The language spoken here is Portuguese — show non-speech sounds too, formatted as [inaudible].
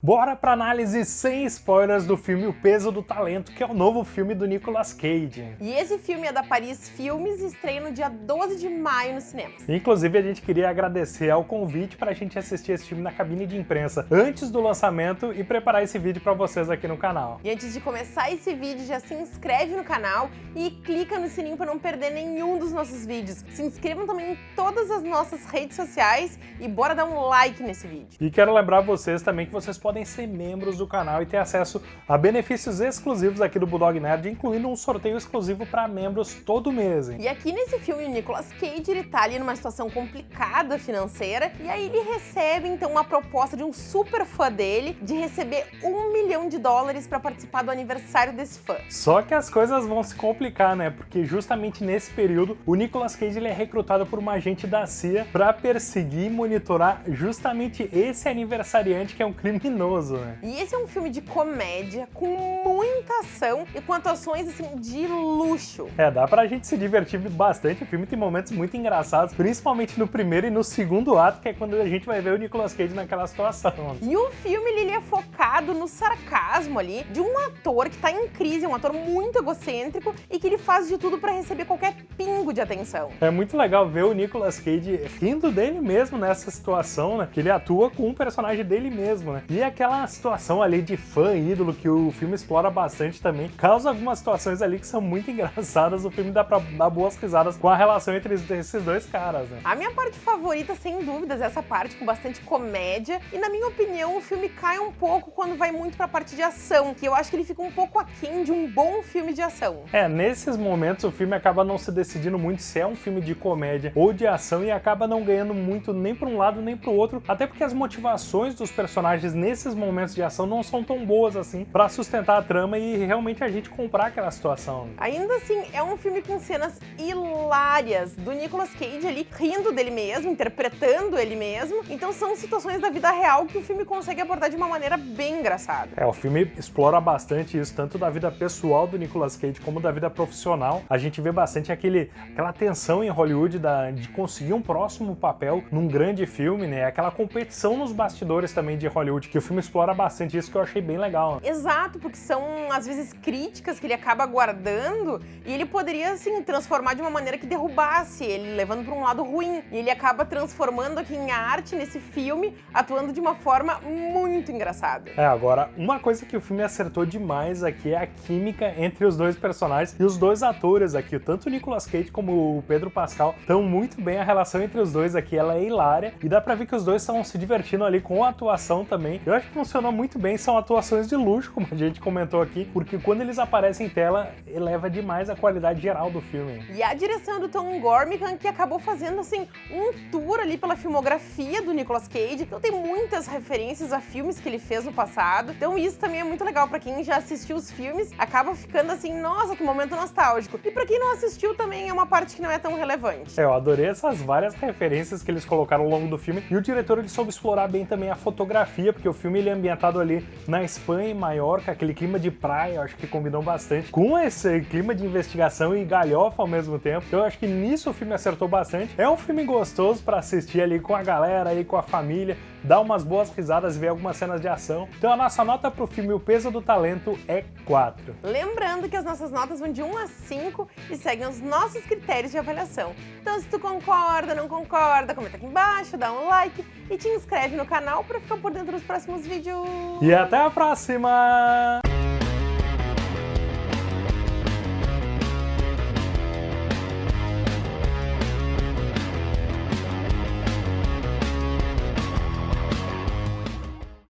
Bora pra análise sem spoilers do filme O Peso do Talento, que é o novo filme do Nicolas Cage. E esse filme é da Paris Filmes e estreia no dia 12 de maio nos cinemas. Inclusive, a gente queria agradecer ao convite pra gente assistir esse filme na cabine de imprensa antes do lançamento e preparar esse vídeo pra vocês aqui no canal. E antes de começar esse vídeo, já se inscreve no canal e clica no sininho pra não perder nenhum dos nossos vídeos. Se inscrevam também em todas as nossas redes sociais e bora dar um like nesse vídeo. E quero lembrar vocês também que vocês podem podem ser membros do canal e ter acesso a benefícios exclusivos aqui do Bulldog Nerd, incluindo um sorteio exclusivo para membros todo mês. Hein? E aqui nesse filme, o Nicolas Cage ele tá ali numa situação complicada financeira, e aí ele recebe então uma proposta de um super fã dele de receber um milhão de dólares para participar do aniversário desse fã. Só que as coisas vão se complicar, né? Porque justamente nesse período, o Nicolas Cage ele é recrutado por uma agente da CIA para perseguir e monitorar justamente esse aniversariante que é um criminoso criminoso, né? E esse é um filme de comédia com muita ação e com atuações assim de luxo. É, dá pra gente se divertir bastante. O filme tem momentos muito engraçados, principalmente no primeiro e no segundo ato, que é quando a gente vai ver o Nicolas Cage naquela situação. E o filme ele é focado no sarcasmo ali de um ator que tá em crise, um ator muito egocêntrico e que ele faz de tudo para receber qualquer pingo de atenção. É muito legal ver o Nicolas Cage rindo dele mesmo nessa situação, né? Que ele atua com um personagem dele mesmo, né? E aquela situação ali de fã ídolo que o filme explora bastante também, causa algumas situações ali que são muito [laughs] engraçadas, o filme dá pra dar boas risadas com a relação entre esses dois caras, né? A minha parte favorita, sem dúvidas, é essa parte com bastante comédia, e na minha opinião o filme cai um pouco quando vai muito pra parte de ação, que eu acho que ele fica um pouco aquém de um bom filme de ação. É, nesses momentos o filme acaba não se decidindo muito se é um filme de comédia ou de ação e acaba não ganhando muito nem pra um lado nem pro outro, até porque as motivações dos personagens nesse esses momentos de ação não são tão boas assim para sustentar a trama e realmente a gente comprar aquela situação. Ainda assim, é um filme com cenas hilárias do Nicolas Cage ali rindo dele mesmo, interpretando ele mesmo. Então são situações da vida real que o filme consegue abordar de uma maneira bem engraçada. É, o filme explora bastante isso, tanto da vida pessoal do Nicolas Cage como da vida profissional. A gente vê bastante aquele, aquela tensão em Hollywood da, de conseguir um próximo papel num grande filme, né? Aquela competição nos bastidores também de Hollywood que filme explora bastante isso que eu achei bem legal. Exato, porque são às vezes críticas que ele acaba guardando e ele poderia assim transformar de uma maneira que derrubasse ele, levando para um lado ruim. E ele acaba transformando aqui em arte nesse filme, atuando de uma forma muito engraçada. É, agora, uma coisa que o filme acertou demais aqui é a química entre os dois personagens e os dois atores aqui, tanto o Nicolas Cage como o Pedro Pascal, estão muito bem, a relação entre os dois aqui ela é hilária e dá pra ver que os dois estão se divertindo ali com a atuação também. Eu acho que funcionou muito bem, são atuações de luxo, como a gente comentou aqui, porque quando eles aparecem em tela, eleva demais a qualidade geral do filme. E a direção do Tom Gormican, que acabou fazendo, assim, um tour ali pela filmografia do Nicolas Cage, então tem muitas referências a filmes que ele fez no passado, então isso também é muito legal para quem já assistiu os filmes, acaba ficando assim, nossa, que momento nostálgico. E para quem não assistiu também é uma parte que não é tão relevante. É, eu adorei essas várias referências que eles colocaram ao longo do filme, e o diretor ele soube explorar bem também a fotografia, porque o filme filme ele é ambientado ali na Espanha, em Maiorca, aquele clima de praia, acho que combinou bastante, com esse clima de investigação e galhofa ao mesmo tempo. Então eu acho que nisso o filme acertou bastante. É um filme gostoso para assistir ali com a galera, aí com a família, dar umas boas risadas e ver algumas cenas de ação. Então a nossa nota pro filme O Peso do Talento é 4. Lembrando que as nossas notas vão de 1 a 5 e seguem os nossos critérios de avaliação. Então se tu concorda, não concorda, comenta aqui embaixo, dá um like e te inscreve no canal para ficar por dentro dos próximos vídeos. E até a próxima!